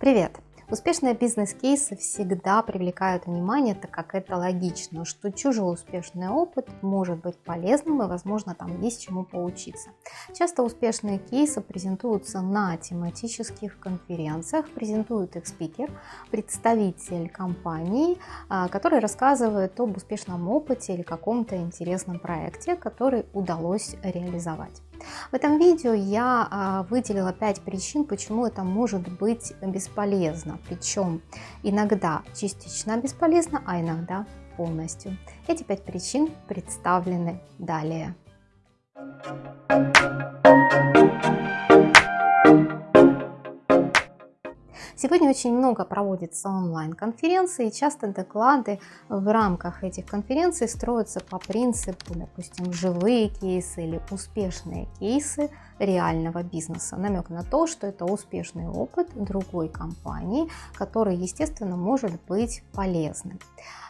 Привет! Успешные бизнес-кейсы всегда привлекают внимание, так как это логично, что чужой успешный опыт может быть полезным и, возможно, там есть чему поучиться. Часто успешные кейсы презентуются на тематических конференциях, презентует их спикер, представитель компании, а, который рассказывает об успешном опыте или каком-то интересном проекте, который удалось реализовать. В этом видео я а, выделила 5 причин, почему это может быть бесполезно. Причем иногда частично бесполезно, а иногда полностью. Эти 5 причин представлены далее. Сегодня очень много проводится онлайн-конференций, часто доклады в рамках этих конференций строятся по принципу, допустим, живые кейсы или успешные кейсы реального бизнеса. Намек на то, что это успешный опыт другой компании, который, естественно, может быть полезным.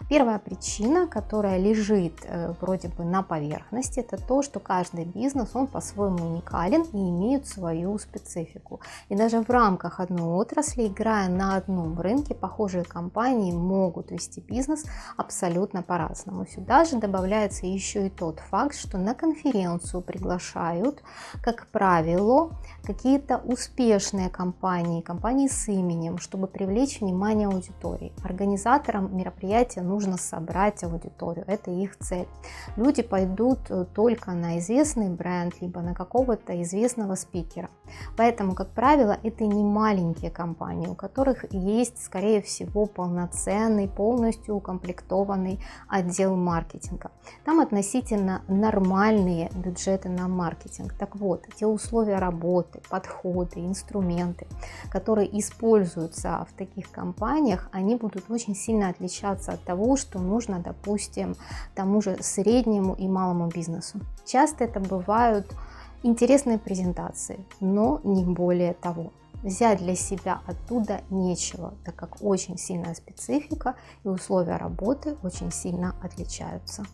Первая причина, которая лежит э, вроде бы на поверхности, это то, что каждый бизнес, он по-своему уникален и имеет свою специфику. И даже в рамках одной отрасли, играя на одном рынке, похожие компании могут вести бизнес абсолютно по-разному. Сюда же добавляется еще и тот факт, что на конференцию приглашают, как правило, какие-то успешные компании, компании с именем, чтобы привлечь внимание аудитории. Организаторам мероприятия нужно собрать аудиторию, это их цель. Люди пойдут э, только на известный бренд, либо на какого-то известного спикера. Поэтому, как правило, это не маленькие компании, у которых есть, скорее всего, полноценный, полностью укомплектованный отдел маркетинга. Там относительно нормальные бюджеты на маркетинг. Так вот, те условия работы, подходы, инструменты, которые используются в таких компаниях, они будут очень сильно отличаться от того, что нужно, допустим, тому же среднему и малому бизнесу. Часто это бывают интересные презентации, но не более того. Взять для себя оттуда нечего, так как очень сильная специфика и условия работы очень сильно отличаются.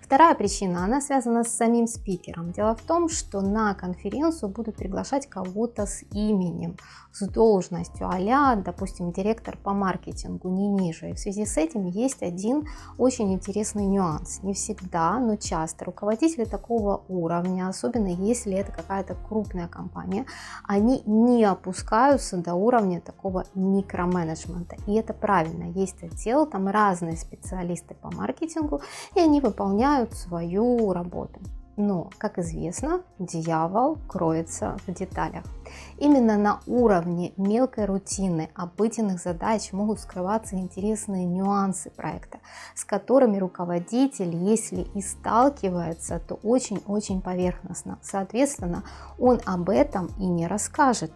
Вторая причина, она связана с самим спикером. Дело в том, что на конференцию будут приглашать кого-то с именем, с должностью, а допустим, директор по маркетингу, не ниже. И в связи с этим есть один очень интересный нюанс. Не всегда, но часто руководители такого уровня, особенно если это какая-то крупная компания, они не опускаются до уровня такого микроменеджмента. И это правильно. Есть отдел, там разные специалисты по маркетингу, и они выполняют свою работу. Но, как известно, дьявол кроется в деталях. Именно на уровне мелкой рутины, обыденных задач могут скрываться интересные нюансы проекта, с которыми руководитель, если и сталкивается, то очень-очень поверхностно. Соответственно, он об этом и не расскажет.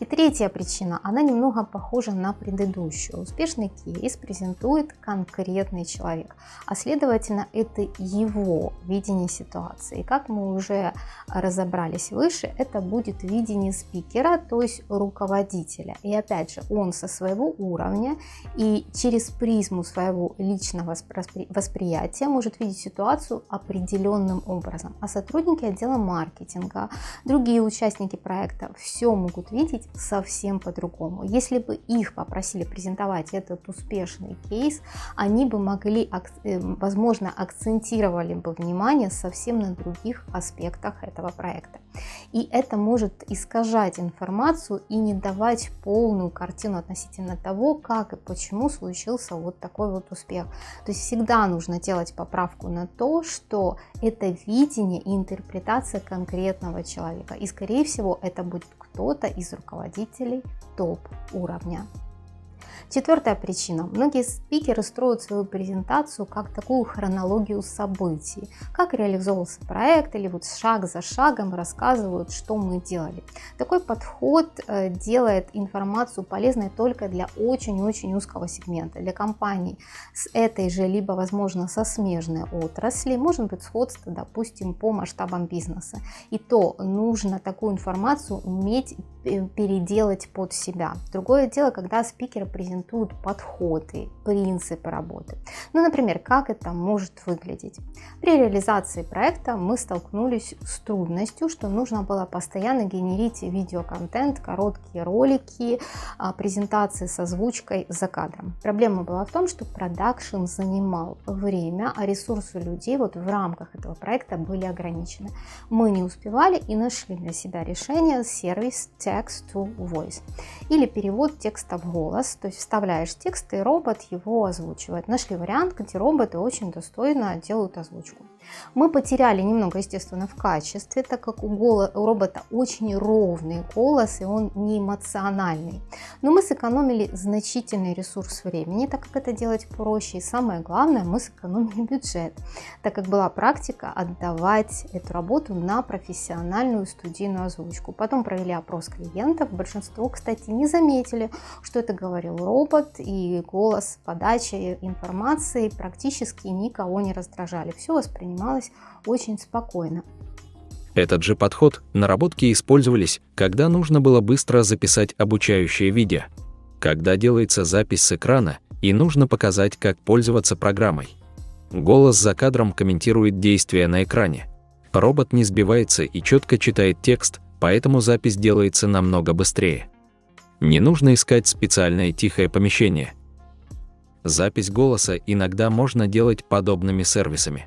И третья причина, она немного похожа на предыдущую. Успешный кейс презентует конкретный человек, а следовательно это его видение ситуации. Как мы уже разобрались выше, это будет видение спикера, то есть руководителя. И опять же, он со своего уровня и через призму своего личного восприятия может видеть ситуацию определенным образом. А сотрудники отдела маркетинга, другие участники проекта все могут видеть совсем по-другому. Если бы их попросили презентовать этот успешный кейс, они бы могли, э, возможно, акцентировали бы внимание совсем на других аспектах этого проекта. И это может искажать информацию и не давать полную картину относительно того, как и почему случился вот такой вот успех. То есть всегда нужно делать поправку на то, что это видение и интерпретация конкретного человека. И скорее всего это будет кто-то из руководителей топ-уровня. Четвертая причина. Многие спикеры строят свою презентацию как такую хронологию событий. Как реализовывался проект или вот шаг за шагом рассказывают, что мы делали. Такой подход э, делает информацию полезной только для очень-очень узкого сегмента. Для компаний с этой же, либо возможно со смежной отрасли, может быть сходство, допустим, по масштабам бизнеса. И то нужно такую информацию уметь э, переделать под себя. Другое дело, когда спикеры презентуют презентуют подходы, принципы работы. Ну, например, как это может выглядеть. При реализации проекта мы столкнулись с трудностью, что нужно было постоянно генерить видеоконтент, короткие ролики, а, презентации с озвучкой за кадром. Проблема была в том, что продакшн занимал время, а ресурсы людей вот в рамках этого проекта были ограничены. Мы не успевали и нашли для себя решение сервис Text to Voice или перевод текста в голос, то есть вставляешь текст и робот его озвучивает. Нашли вариант, где роботы очень достойно делают озвучку. Мы потеряли немного, естественно, в качестве, так как у, голо, у робота очень ровный голос и он не эмоциональный. Но мы сэкономили значительный ресурс времени, так как это делать проще. И самое главное, мы сэкономили бюджет, так как была практика отдавать эту работу на профессиональную студийную озвучку. Потом провели опрос клиентов. Большинство, кстати, не заметили, что это говорил робот и голос подачи информации практически никого не раздражали. Все воспринимали воспринималось очень спокойно. Этот же подход наработки использовались, когда нужно было быстро записать обучающее видео, когда делается запись с экрана и нужно показать, как пользоваться программой. Голос за кадром комментирует действия на экране. Робот не сбивается и четко читает текст, поэтому запись делается намного быстрее. Не нужно искать специальное тихое помещение. Запись голоса иногда можно делать подобными сервисами.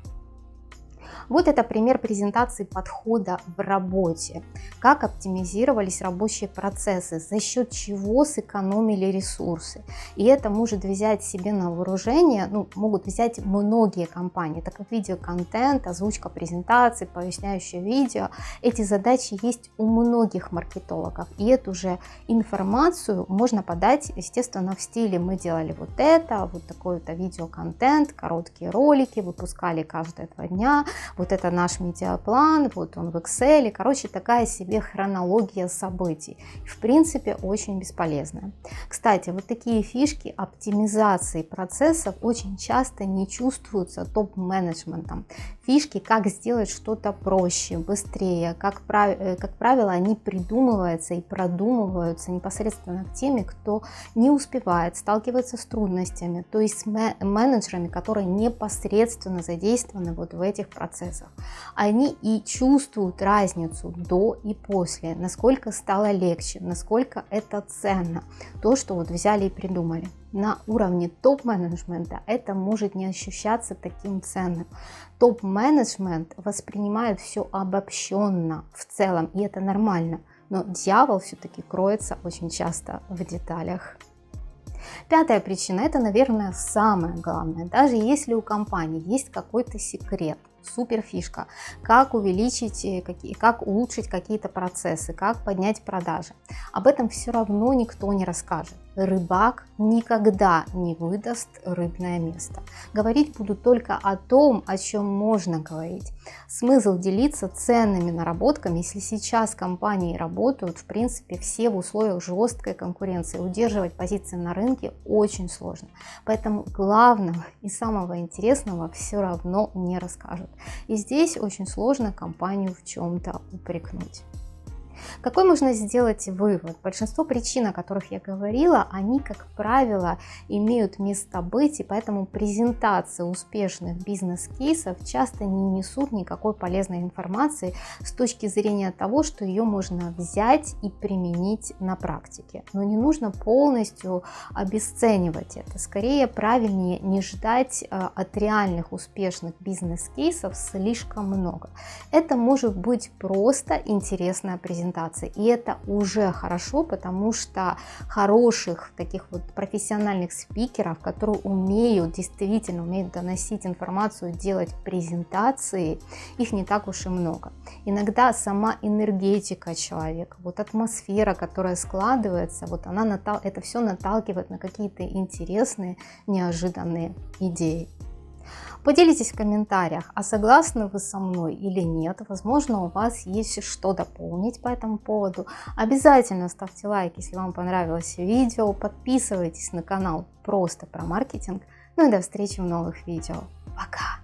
Вот это пример презентации подхода в работе. Как оптимизировались рабочие процессы, за счет чего сэкономили ресурсы. И это может взять себе на вооружение, ну, могут взять многие компании, так как видеоконтент, озвучка презентации, поясняющее видео, эти задачи есть у многих маркетологов. И эту же информацию можно подать, естественно, в стиле мы делали вот это, вот такой-то видеоконтент, короткие ролики, выпускали каждые два дня, вот это наш медиаплан, вот он в Excel, короче, такая себе хронология событий. В принципе, очень бесполезная. Кстати, вот такие фишки оптимизации процессов очень часто не чувствуются топ-менеджментом. Фишки, как сделать что-то проще, быстрее, как, прав... Э, как правило, они придумываются и продумываются непосредственно к теми, кто не успевает, сталкивается с трудностями, то есть с менеджерами, которые непосредственно задействованы вот в этих процессах процессах, они и чувствуют разницу до и после, насколько стало легче, насколько это ценно, то, что вот взяли и придумали. На уровне топ-менеджмента это может не ощущаться таким ценным. Топ-менеджмент воспринимает все обобщенно в целом, и это нормально, но дьявол все-таки кроется очень часто в деталях. Пятая причина, это, наверное, самое главное. Даже если у компании есть какой-то секрет, супер фишка, как увеличить, э, как улучшить какие-то процессы, как поднять продажи. Об этом все равно никто не расскажет рыбак никогда не выдаст рыбное место. Говорить буду только о том, о чем можно говорить. Смысл делиться ценными наработками, если сейчас компании работают, в принципе, все в условиях жесткой конкуренции. Удерживать позиции на рынке очень сложно. Поэтому главного и самого интересного все равно не расскажут. И здесь очень сложно компанию в чем-то упрекнуть. Какой можно сделать вывод? Большинство причин, о которых я говорила, они, как правило, имеют место быть, и поэтому презентации успешных бизнес-кейсов часто не несут никакой полезной информации с точки зрения того, что ее можно взять и применить на практике. Но не нужно полностью обесценивать это. Скорее, правильнее не ждать э, от реальных успешных бизнес-кейсов слишком много. Это может быть просто интересная презентация презентации. И это уже хорошо, потому что хороших таких вот профессиональных спикеров, которые умеют, действительно умеют доносить информацию, делать презентации, их не так уж и много. Иногда сама энергетика человека, вот атмосфера, которая складывается, вот она это все наталкивает на какие-то интересные, неожиданные идеи. Поделитесь в комментариях, а согласны вы со мной или нет. Возможно, у вас есть что дополнить по этому поводу. Обязательно ставьте лайк, если вам понравилось видео. Подписывайтесь на канал просто про маркетинг. Ну и до встречи в новых видео. Пока!